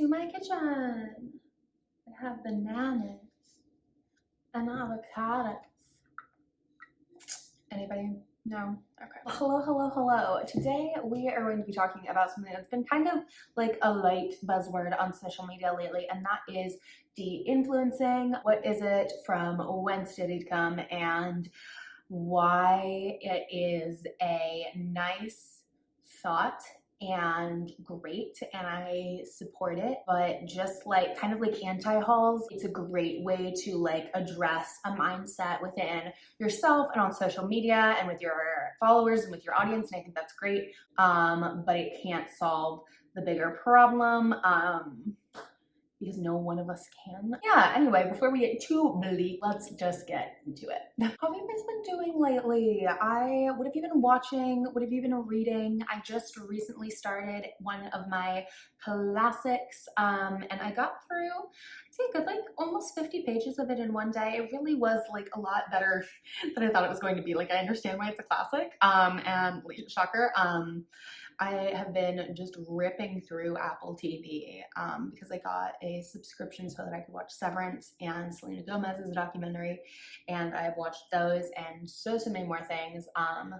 to my kitchen. I have bananas and avocados. Anybody? No? Okay. Hello, hello, hello. Today we are going to be talking about something that's been kind of like a light buzzword on social media lately, and that is de-influencing. What is it? From whence did it come? And why it is a nice thought and great and I support it but just like kind of like anti-hauls it's a great way to like address a mindset within yourself and on social media and with your followers and with your audience and I think that's great um, but it can't solve the bigger problem um, because no one of us can. Yeah, anyway, before we get too bleak, let's just get into it. How have you guys been doing lately? I, what have you been watching? What have you been reading? I just recently started one of my classics um, and I got through, I'd say good like almost 50 pages of it in one day. It really was like a lot better than I thought it was going to be. Like I understand why it's a classic um, and shocker. Um, I have been just ripping through Apple TV um, because I got a subscription so that I could watch Severance and Selena Gomez's documentary, and I have watched those and so so many more things. Um,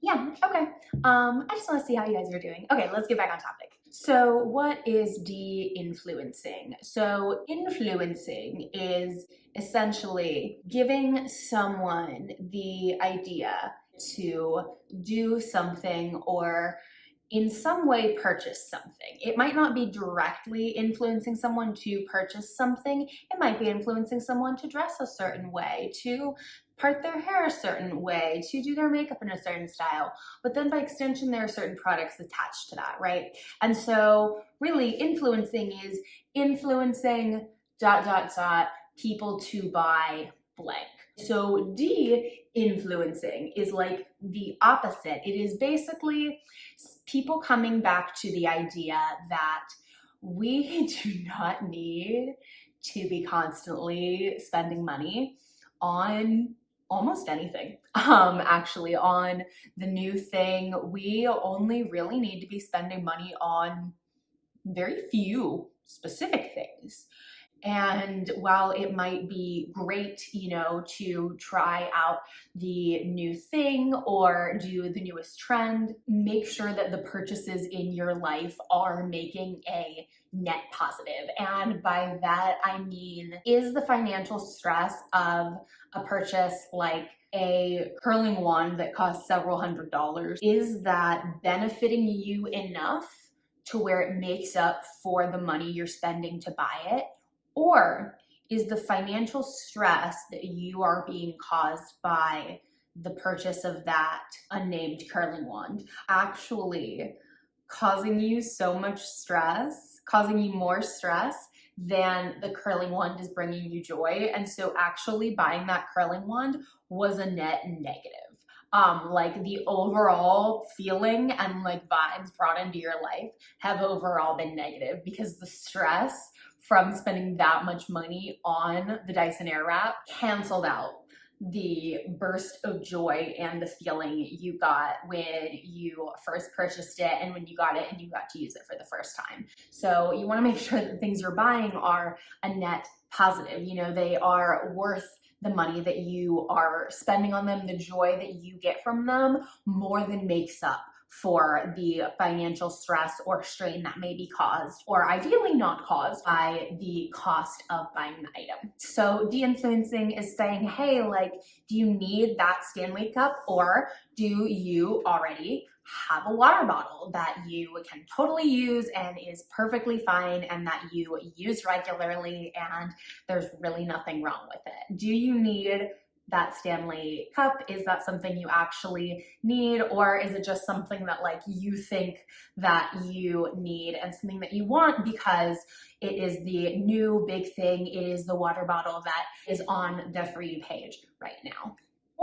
yeah, okay. Um, I just want to see how you guys are doing. Okay, let's get back on topic. So what is de-influencing? So influencing is essentially giving someone the idea to do something or in some way purchase something. It might not be directly influencing someone to purchase something. It might be influencing someone to dress a certain way, to part their hair a certain way, to do their makeup in a certain style. But then by extension, there are certain products attached to that, right? And so really influencing is influencing dot, dot, dot people to buy blank. So D, influencing, is like the opposite. It is basically people coming back to the idea that we do not need to be constantly spending money on almost anything um actually on the new thing we only really need to be spending money on very few specific things and while it might be great, you know, to try out the new thing or do the newest trend, make sure that the purchases in your life are making a net positive. And by that, I mean, is the financial stress of a purchase like a curling wand that costs several hundred dollars, is that benefiting you enough to where it makes up for the money you're spending to buy it? Or is the financial stress that you are being caused by the purchase of that unnamed curling wand actually causing you so much stress, causing you more stress than the curling wand is bringing you joy. And so actually buying that curling wand was a net negative. Um, like the overall feeling and like vibes brought into your life have overall been negative because the stress from spending that much money on the Dyson Airwrap canceled out the burst of joy and the feeling you got when you first purchased it and when you got it and you got to use it for the first time. So you want to make sure that the things you're buying are a net positive. You know, they are worth the money that you are spending on them, the joy that you get from them more than makes up for the financial stress or strain that may be caused or ideally not caused by the cost of buying the item. So de-influencing is saying, hey, like, do you need that Stanley cup or do you already have a water bottle that you can totally use and is perfectly fine and that you use regularly and there's really nothing wrong with it? Do you need that Stanley cup? Is that something you actually need or is it just something that like you think that you need and something that you want because it is the new big thing, it is the water bottle that is on the You page right now.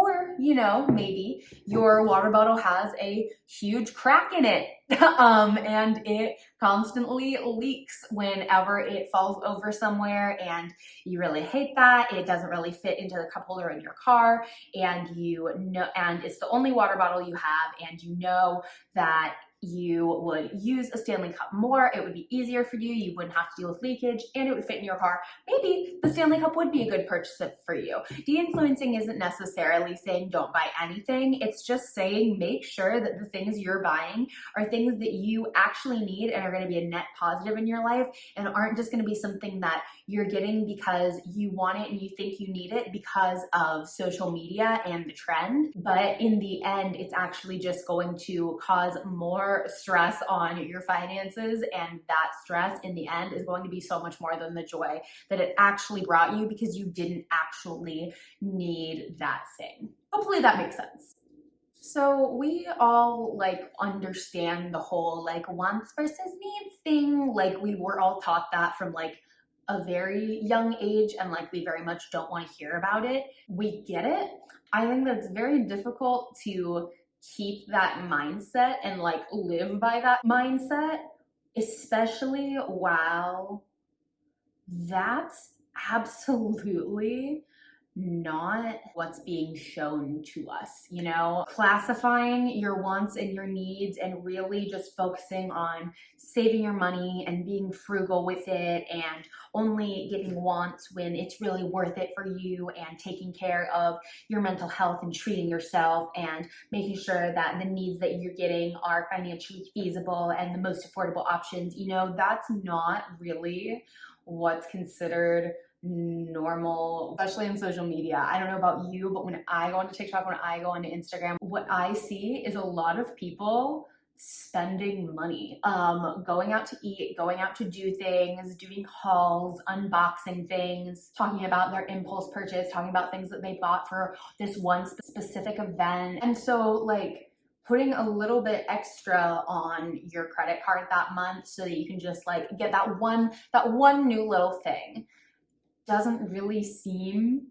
Or, you know, maybe your water bottle has a huge crack in it um, and it constantly leaks whenever it falls over somewhere and you really hate that. It doesn't really fit into the cup holder in your car and you know, and it's the only water bottle you have and you know that you would use a Stanley Cup more, it would be easier for you, you wouldn't have to deal with leakage, and it would fit in your car. Maybe the Stanley Cup would be a good purchase for you. De-influencing isn't necessarily saying don't buy anything, it's just saying make sure that the things you're buying are things that you actually need and are gonna be a net positive in your life and aren't just gonna be something that you're getting because you want it and you think you need it because of social media and the trend. But in the end, it's actually just going to cause more stress on your finances. And that stress in the end is going to be so much more than the joy that it actually brought you because you didn't actually need that thing. Hopefully that makes sense. So we all like understand the whole like wants versus needs thing. Like we were all taught that from like a very young age and like we very much don't want to hear about it. We get it. I think that it's very difficult to keep that mindset and like live by that mindset, especially while that's absolutely not what's being shown to us, you know? Classifying your wants and your needs and really just focusing on saving your money and being frugal with it and only getting wants when it's really worth it for you and taking care of your mental health and treating yourself and making sure that the needs that you're getting are financially feasible and the most affordable options, you know, that's not really what's considered normal, especially in social media. I don't know about you, but when I go onto TikTok, when I go onto Instagram, what I see is a lot of people spending money, um, going out to eat, going out to do things, doing hauls, unboxing things, talking about their impulse purchase, talking about things that they bought for this one specific event. And so like, putting a little bit extra on your credit card that month so that you can just like get that one that one new little thing doesn't really seem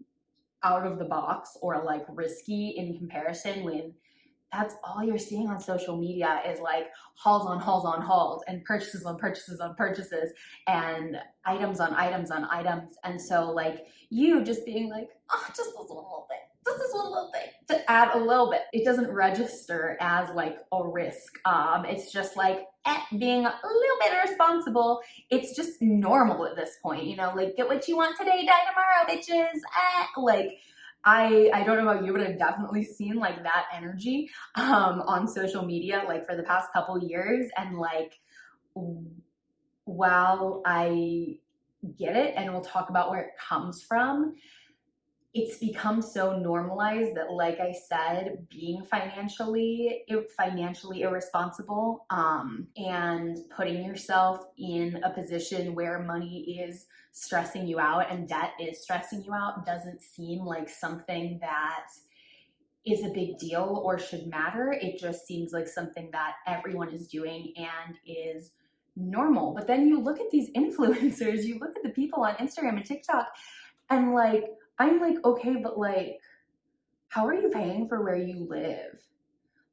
out of the box or like risky in comparison when that's all you're seeing on social media is like hauls on hauls on hauls and purchases on purchases on purchases and items on items on items. And so like you just being like, oh, just this little thing, just this one little thing to add a little bit. It doesn't register as like a risk. Um, it's just like eh, being a little bit irresponsible. It's just normal at this point, you know, like get what you want today, die tomorrow, bitches. Eh, like I, I don't know about you, but I've definitely seen like that energy um, on social media like for the past couple years. And like, while I get it and we'll talk about where it comes from, it's become so normalized that like i said being financially financially irresponsible um, and putting yourself in a position where money is stressing you out and debt is stressing you out doesn't seem like something that is a big deal or should matter. It just seems like something that everyone is doing and is normal. But then you look at these influencers you look at the people on instagram and tiktok and like I'm like, okay, but like, how are you paying for where you live?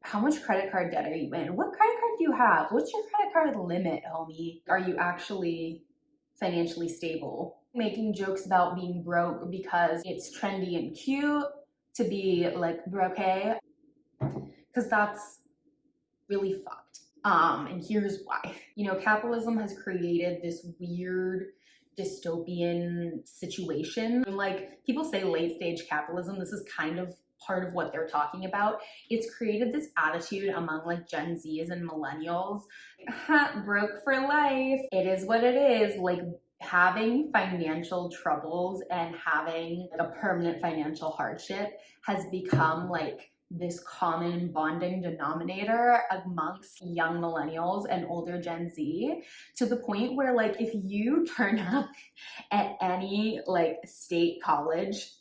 How much credit card debt are you in? What credit card do you have? What's your credit card limit, homie? Are you actually financially stable? Making jokes about being broke because it's trendy and cute to be like broke, because that's really fucked. Um, and here's why. You know, capitalism has created this weird dystopian situation. And like people say late stage capitalism, this is kind of part of what they're talking about. It's created this attitude among like Gen Zs and millennials, broke for life. It is what it is. Like having financial troubles and having a permanent financial hardship has become like this common bonding denominator amongst young millennials and older Gen Z to the point where like if you turn up at any like state college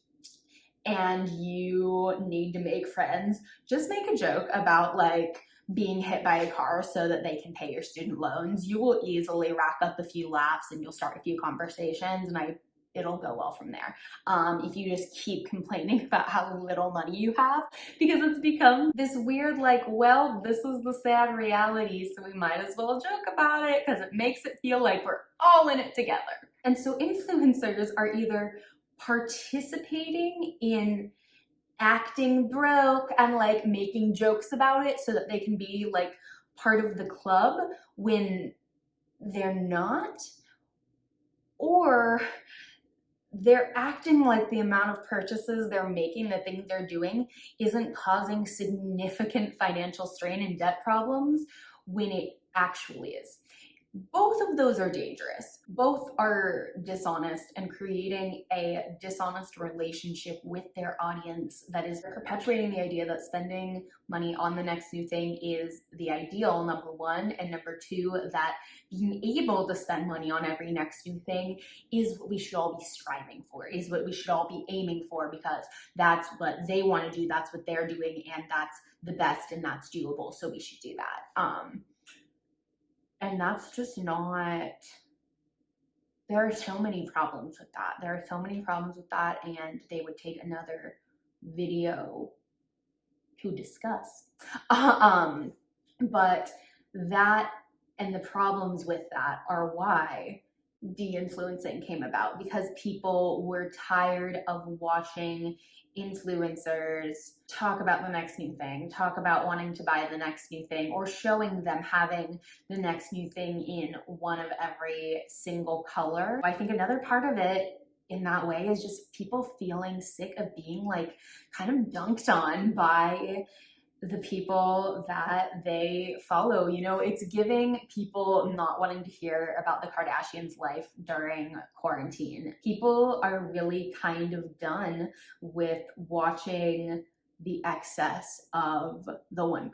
and you need to make friends, just make a joke about like being hit by a car so that they can pay your student loans. You will easily rack up a few laughs and you'll start a few conversations and I it'll go well from there. Um, if you just keep complaining about how little money you have, because it's become this weird, like, well, this is the sad reality, so we might as well joke about it because it makes it feel like we're all in it together. And so influencers are either participating in acting broke and like making jokes about it so that they can be like part of the club when they're not, or they're acting like the amount of purchases they're making, the things they're doing, isn't causing significant financial strain and debt problems when it actually is both of those are dangerous. Both are dishonest and creating a dishonest relationship with their audience that is perpetuating the idea that spending money on the next new thing is the ideal, number one. And number two, that being able to spend money on every next new thing is what we should all be striving for, is what we should all be aiming for because that's what they want to do, that's what they're doing, and that's the best and that's doable. So we should do that. Um, and that's just not, there are so many problems with that. There are so many problems with that, and they would take another video to discuss. um, but that and the problems with that are why de-influencing came about because people were tired of watching influencers talk about the next new thing, talk about wanting to buy the next new thing, or showing them having the next new thing in one of every single color. I think another part of it in that way is just people feeling sick of being like kind of dunked on by the people that they follow. You know, it's giving people not wanting to hear about the Kardashians' life during quarantine. People are really kind of done with watching the excess of the 1%.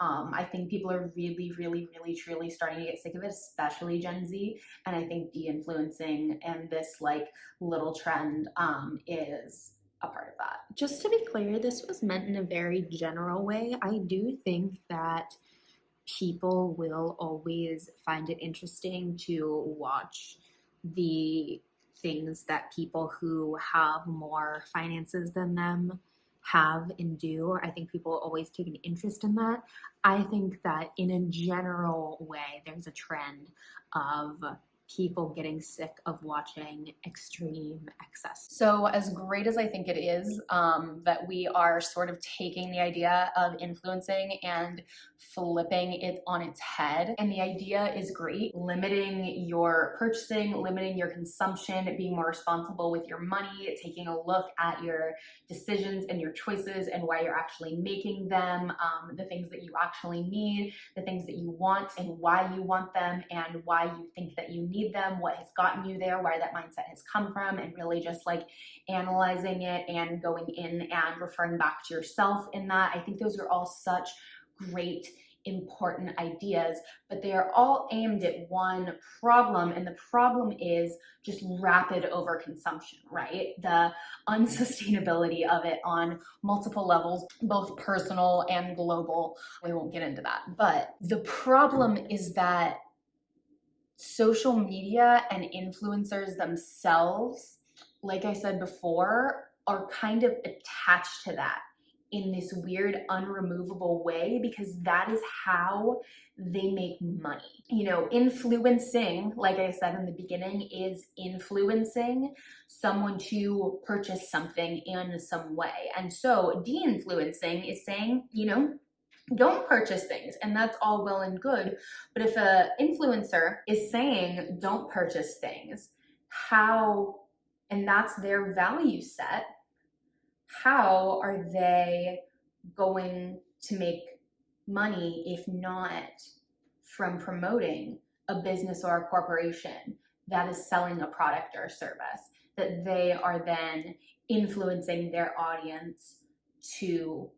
Um, I think people are really, really, really, truly starting to get sick of it, especially Gen Z. And I think de-influencing and this like little trend um, is a part of that. Just to be clear, this was meant in a very general way. I do think that people will always find it interesting to watch the things that people who have more finances than them have and do. I think people always take an interest in that. I think that in a general way, there's a trend of people getting sick of watching extreme excess. So as great as I think it is um, that we are sort of taking the idea of influencing and flipping it on its head, and the idea is great, limiting your purchasing, limiting your consumption, being more responsible with your money, taking a look at your decisions and your choices and why you're actually making them, um, the things that you actually need, the things that you want and why you want them and why you think that you need need them, what has gotten you there, where that mindset has come from, and really just like analyzing it and going in and referring back to yourself in that. I think those are all such great important ideas, but they are all aimed at one problem, and the problem is just rapid overconsumption, right? The unsustainability of it on multiple levels, both personal and global. We won't get into that. But the problem is that social media and influencers themselves, like I said before, are kind of attached to that in this weird unremovable way because that is how they make money. You know, influencing, like I said in the beginning, is influencing someone to purchase something in some way. And so de-influencing is saying, you know, don't purchase things and that's all well and good but if a influencer is saying don't purchase things how and that's their value set how are they going to make money if not from promoting a business or a corporation that is selling a product or service that they are then influencing their audience to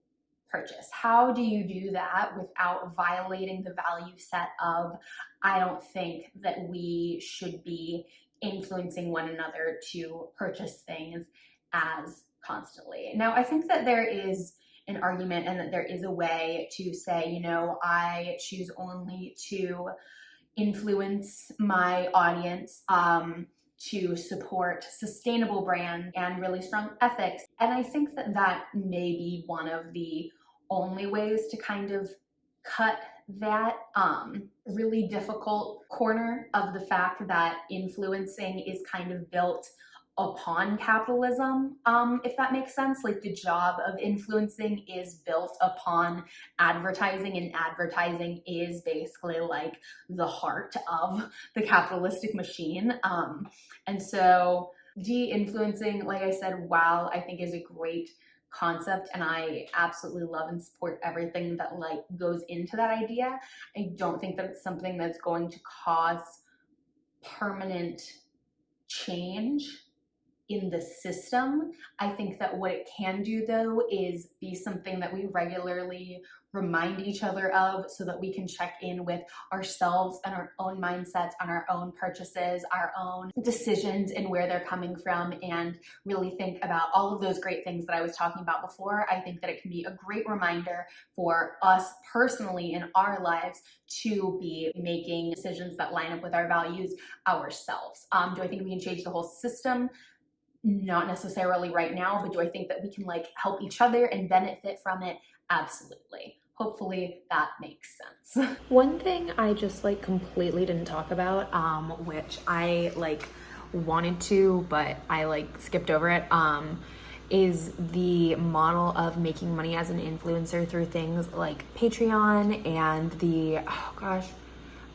purchase. How do you do that without violating the value set of, I don't think that we should be influencing one another to purchase things as constantly. Now, I think that there is an argument and that there is a way to say, you know, I choose only to influence my audience um, to support sustainable brands and really strong ethics. And I think that that may be one of the only ways to kind of cut that um, really difficult corner of the fact that influencing is kind of built upon capitalism, um, if that makes sense. Like the job of influencing is built upon advertising, and advertising is basically like the heart of the capitalistic machine. Um, and so, de influencing, like I said, while I think is a great concept and I absolutely love and support everything that like goes into that idea. I don't think that it's something that's going to cause permanent change in the system. I think that what it can do though is be something that we regularly remind each other of so that we can check in with ourselves and our own mindsets on our own purchases, our own decisions and where they're coming from and really think about all of those great things that I was talking about before. I think that it can be a great reminder for us personally in our lives to be making decisions that line up with our values ourselves. Um, do I think we can change the whole system? Not necessarily right now, but do I think that we can like help each other and benefit from it? Absolutely. Hopefully that makes sense. One thing I just like completely didn't talk about, um, which I like wanted to, but I like skipped over it, um, is the model of making money as an influencer through things like Patreon and the, oh gosh,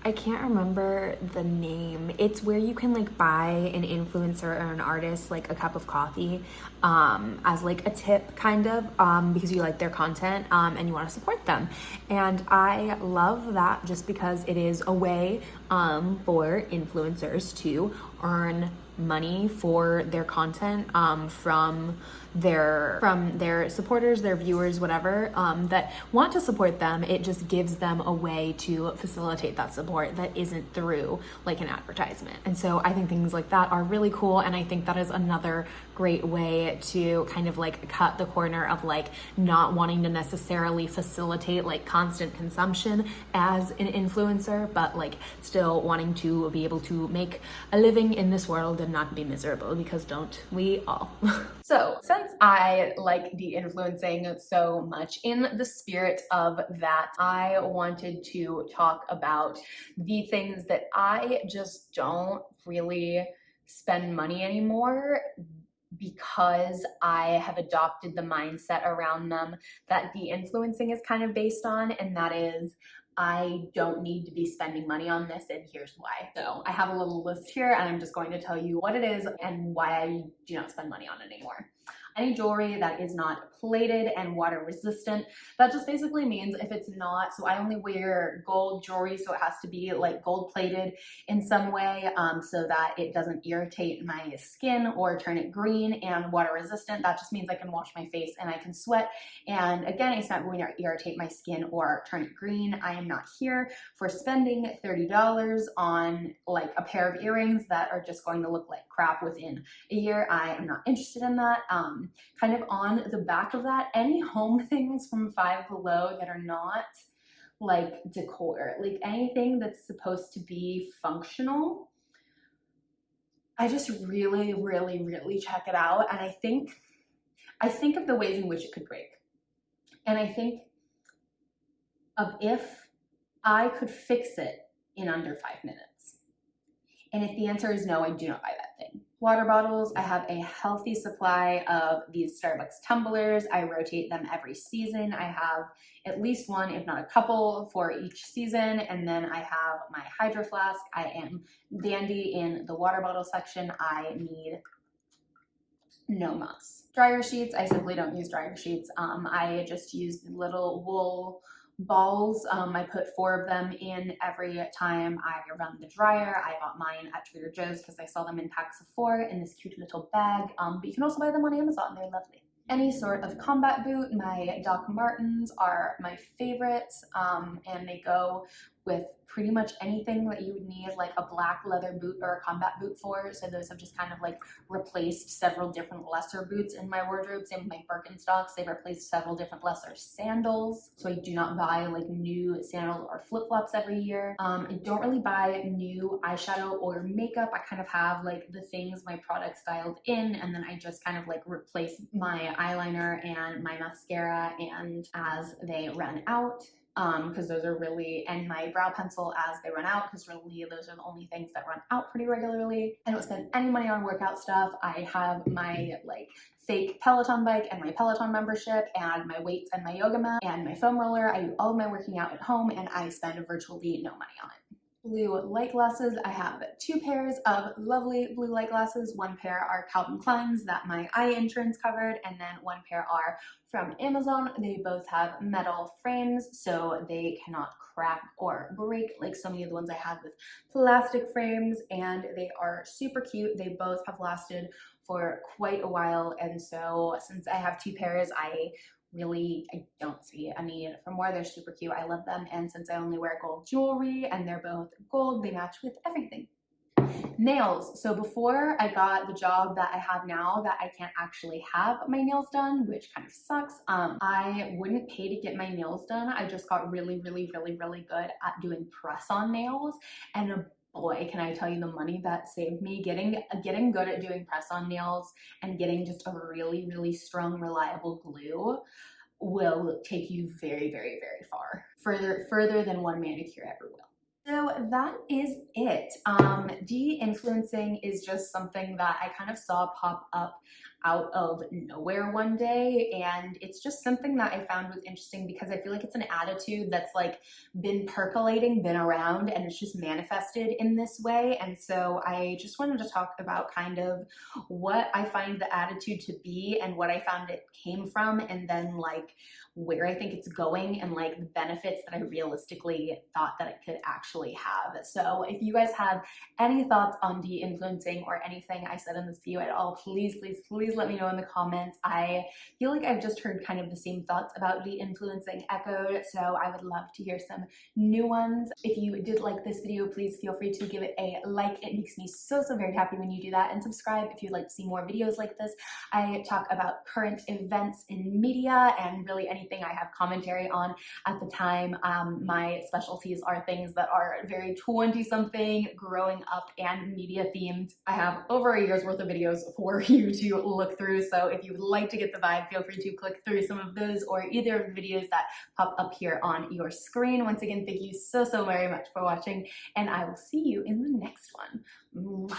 I can't remember the name. It's where you can like buy an influencer or an artist like a cup of coffee um, as like a tip kind of um, because you like their content um, and you want to support them. And I love that just because it is a way um, for influencers to earn money for their content um, from their from their supporters their viewers whatever um, that want to support them it just gives them a way to facilitate that support that isn't through like an advertisement. And so i think things like that are really cool and i think that is another great way to kind of like cut the corner of like not wanting to necessarily facilitate like constant consumption as an influencer but like still wanting to be able to make a living in this world and not be miserable because don't we all? So I like de-influencing so much in the spirit of that, I wanted to talk about the things that I just don't really spend money anymore because I have adopted the mindset around them that de-influencing is kind of based on, and that is I don't need to be spending money on this and here's why. So I have a little list here and I'm just going to tell you what it is and why I do not spend money on it anymore any jewelry that is not plated and water resistant. That just basically means if it's not, so I only wear gold jewelry, so it has to be like gold plated in some way um, so that it doesn't irritate my skin or turn it green and water resistant. That just means I can wash my face and I can sweat. And again, it's not going to irritate my skin or turn it green. I am not here for spending $30 on like a pair of earrings that are just going to look like crap within a year. I am not interested in that. Um, kind of on the back of that, any home things from Five Below that are not like decor, like anything that's supposed to be functional, I just really, really, really check it out. And I think, I think of the ways in which it could break. And I think of if I could fix it in under five minutes. And if the answer is no, I do not buy that thing water bottles. I have a healthy supply of these Starbucks tumblers. I rotate them every season. I have at least one, if not a couple, for each season. And then I have my Hydro Flask. I am dandy in the water bottle section. I need no muss. Dryer sheets, I simply don't use dryer sheets. Um, I just use little wool balls. Um, I put four of them in every time I run the dryer. I bought mine at Trader Joe's because I saw them in packs of four in this cute little bag. Um, but you can also buy them on Amazon. They're lovely. Any sort of combat boot, my Doc Martens are my favorites um, and they go with pretty much anything that you would need like a black leather boot or a combat boot for. So those have just kind of like replaced several different lesser boots in my wardrobe. Same with my Birkenstocks, they've replaced several different lesser sandals. So I do not buy like new sandals or flip-flops every year. Um, I don't really buy new eyeshadow or makeup. I kind of have like the things my product styled in and then I just kind of like replace my eyeliner and my mascara and as they run out Um, because those are really, and my brow pencil as they run out because really those are the only things that run out pretty regularly. I don't spend any money on workout stuff. I have my like fake Peloton bike and my Peloton membership and my weights and my yoga mat and my foam roller. I do all of my working out at home and I spend virtually no money on it blue light glasses. I have two pairs of lovely blue light glasses. One pair are Calvin Klein's that my eye insurance covered, and then one pair are from Amazon. They both have metal frames, so they cannot crack or break like so many of the ones I have with plastic frames, and they are super cute. They both have lasted for quite a while, and so since I have two pairs, I really I don't see a need for more. They're super cute. I love them. And since I only wear gold jewelry and they're both gold, they match with everything. Nails. So before I got the job that I have now that I can't actually have my nails done, which kind of sucks, um, I wouldn't pay to get my nails done. I just got really, really, really, really good at doing press on nails. And boy, can I tell you the money that saved me getting getting good at doing press on nails and getting just a really, really strong, reliable glue will take you very, very, very far. Further, further than one manicure ever will. So that is it. Um, de-influencing is just something that I kind of saw pop up out of nowhere one day and it's just something that I found was interesting because I feel like it's an attitude that's like been percolating, been around and it's just manifested in this way and so I just wanted to talk about kind of what I find the attitude to be and what I found it came from and then like where I think it's going and like the benefits that I realistically thought that it could actually have. So if you guys have any thoughts on de-influencing or anything I said in this video at all, please, please, please let me know in the comments. I feel like I've just heard kind of the same thoughts about de-influencing echoed, so I would love to hear some new ones. If you did like this video, please feel free to give it a like. It makes me so, so very happy when you do that. And subscribe if you'd like to see more videos like this. I talk about current events in media and really anything I have commentary on at the time. Um, my specialties are things that are very 20-something, growing up, and media themed. I have over a year's worth of videos for you to look through, so if you would like to get the vibe, feel free to click through some of those or either of the videos that pop up here on your screen. Once again, thank you so, so very much for watching, and I will see you in the next one. Mwah.